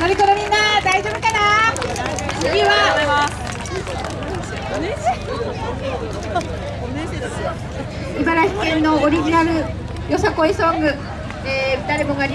乗り子のみんな大丈夫かな？次は？茨城県のオリジナルよさこいソング、えー、誰もが